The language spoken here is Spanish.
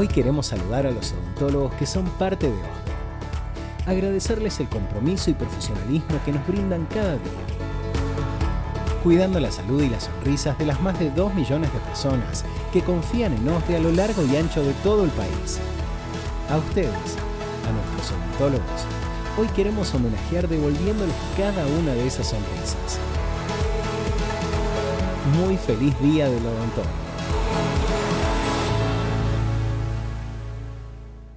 Hoy queremos saludar a los odontólogos que son parte de OSDE. Agradecerles el compromiso y profesionalismo que nos brindan cada día. Cuidando la salud y las sonrisas de las más de 2 millones de personas que confían en OSDE a lo largo y ancho de todo el país. A ustedes, a nuestros odontólogos, hoy queremos homenajear devolviéndoles cada una de esas sonrisas. Muy feliz día del odontólogo.